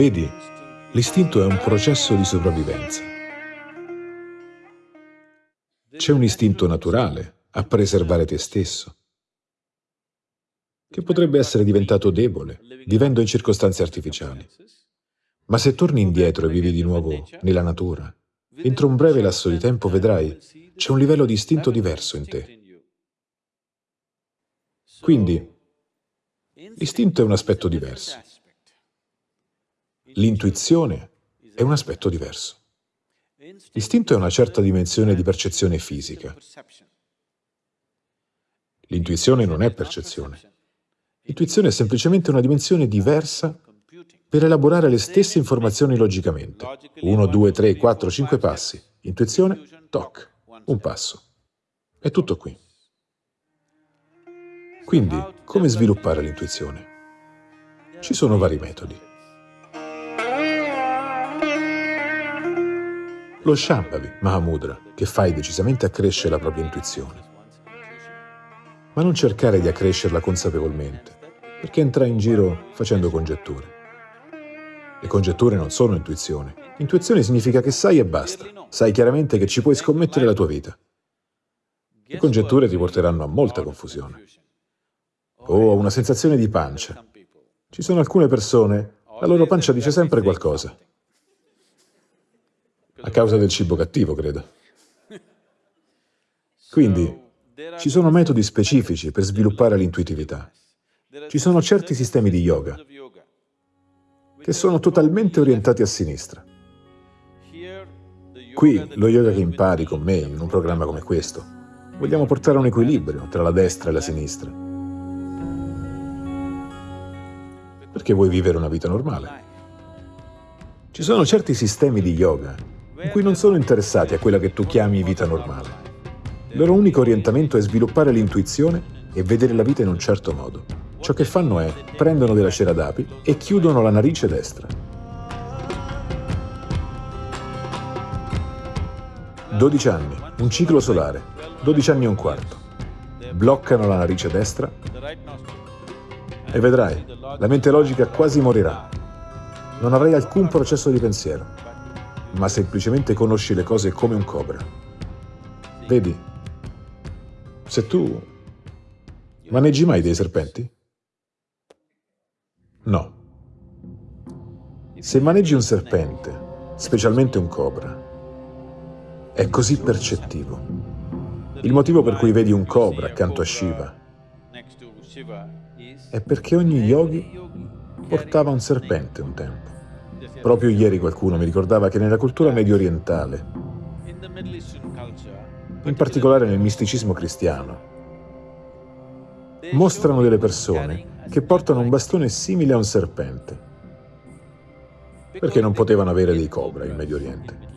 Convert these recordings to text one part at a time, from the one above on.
Vedi, l'istinto è un processo di sopravvivenza. C'è un istinto naturale a preservare te stesso, che potrebbe essere diventato debole, vivendo in circostanze artificiali. Ma se torni indietro e vivi di nuovo nella natura, entro un breve lasso di tempo vedrai c'è un livello di istinto diverso in te. Quindi, l'istinto è un aspetto diverso. L'intuizione è un aspetto diverso. L'istinto è una certa dimensione di percezione fisica. L'intuizione non è percezione. L'intuizione è semplicemente una dimensione diversa per elaborare le stesse informazioni logicamente. Uno, due, tre, quattro, cinque passi. Intuizione, toc, un passo. È tutto qui. Quindi, come sviluppare l'intuizione? Ci sono vari metodi. Lo Shambhavi, Mahamudra, che fai decisamente accresce la propria intuizione. Ma non cercare di accrescerla consapevolmente, perché entrai in giro facendo congetture. Le congetture non sono intuizione. Intuizione significa che sai e basta. Sai chiaramente che ci puoi scommettere la tua vita. Le congetture ti porteranno a molta confusione. O a una sensazione di pancia. Ci sono alcune persone, la loro pancia dice sempre qualcosa. A causa del cibo cattivo, credo. Quindi, ci sono metodi specifici per sviluppare l'intuitività. Ci sono certi sistemi di yoga che sono totalmente orientati a sinistra. Qui, lo yoga che impari con me in un programma come questo, vogliamo portare un equilibrio tra la destra e la sinistra. Perché vuoi vivere una vita normale. Ci sono certi sistemi di yoga in cui non sono interessati a quella che tu chiami vita normale. Il loro unico orientamento è sviluppare l'intuizione e vedere la vita in un certo modo. Ciò che fanno è prendono della cera d'api e chiudono la narice destra. 12 anni, un ciclo solare, 12 anni e un quarto. Bloccano la narice destra e vedrai, la mente logica quasi morirà. Non avrai alcun processo di pensiero ma semplicemente conosci le cose come un cobra. Vedi, se tu maneggi mai dei serpenti? No. Se maneggi un serpente, specialmente un cobra, è così percettivo. Il motivo per cui vedi un cobra accanto a Shiva è perché ogni yogi portava un serpente un tempo. Proprio ieri qualcuno mi ricordava che nella cultura medio orientale, in particolare nel misticismo cristiano, mostrano delle persone che portano un bastone simile a un serpente, perché non potevano avere dei cobra in Medio Oriente.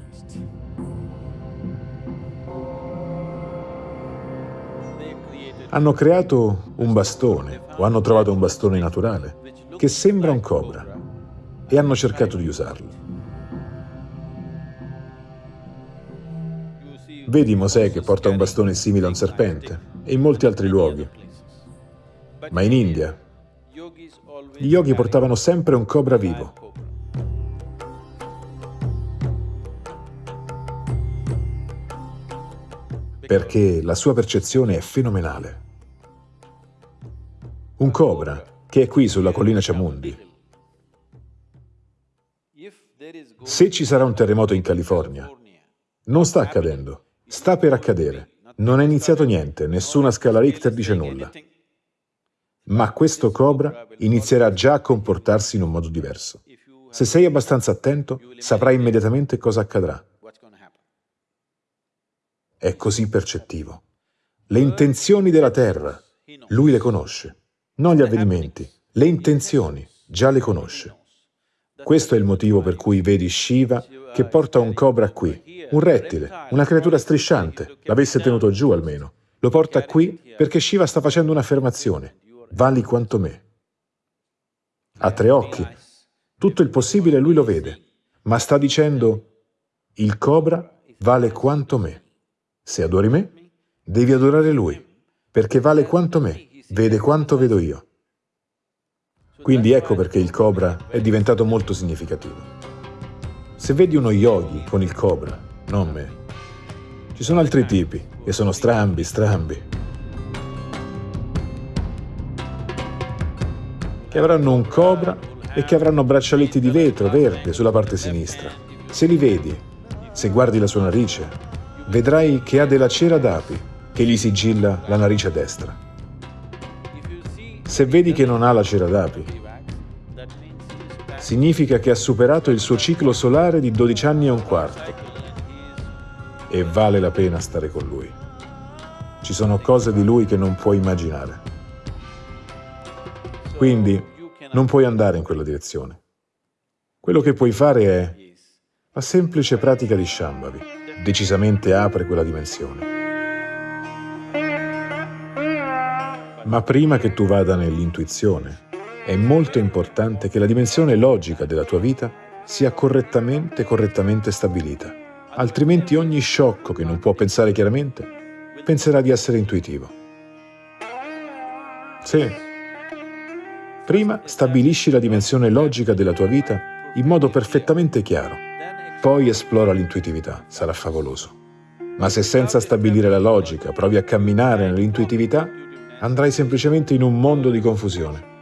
Hanno creato un bastone, o hanno trovato un bastone naturale, che sembra un cobra e hanno cercato di usarlo. Vedi Mosè che porta un bastone simile a un serpente e in molti altri luoghi. Ma in India gli yogi portavano sempre un cobra vivo. Perché la sua percezione è fenomenale. Un cobra che è qui sulla collina Chamundi Se ci sarà un terremoto in California, non sta accadendo, sta per accadere. Non è iniziato niente, nessuna scala Richter dice nulla. Ma questo cobra inizierà già a comportarsi in un modo diverso. Se sei abbastanza attento, saprai immediatamente cosa accadrà. È così percettivo. Le intenzioni della Terra, lui le conosce. Non gli avvenimenti, le intenzioni, già le conosce. Questo è il motivo per cui vedi Shiva che porta un cobra qui, un rettile, una creatura strisciante, l'avesse tenuto giù almeno. Lo porta qui perché Shiva sta facendo un'affermazione. Vali quanto me. Ha tre occhi. Tutto il possibile lui lo vede, ma sta dicendo il cobra vale quanto me. Se adori me, devi adorare lui, perché vale quanto me, vede quanto vedo io. Quindi ecco perché il cobra è diventato molto significativo. Se vedi uno yogi con il cobra, non me, ci sono altri tipi che sono strambi, strambi, che avranno un cobra e che avranno braccialetti di vetro verde sulla parte sinistra. Se li vedi, se guardi la sua narice, vedrai che ha della cera d'api che gli sigilla la narice destra. Se vedi che non ha la cera d'api, significa che ha superato il suo ciclo solare di 12 anni e un quarto e vale la pena stare con lui. Ci sono cose di lui che non puoi immaginare. Quindi non puoi andare in quella direzione. Quello che puoi fare è la semplice pratica di Shambhavi. Decisamente apre quella dimensione. Ma prima che tu vada nell'intuizione, è molto importante che la dimensione logica della tua vita sia correttamente, correttamente stabilita. Altrimenti ogni sciocco che non può pensare chiaramente penserà di essere intuitivo. Sì, Prima stabilisci la dimensione logica della tua vita in modo perfettamente chiaro. Poi esplora l'intuitività, sarà favoloso. Ma se senza stabilire la logica provi a camminare nell'intuitività, andrai semplicemente in un mondo di confusione.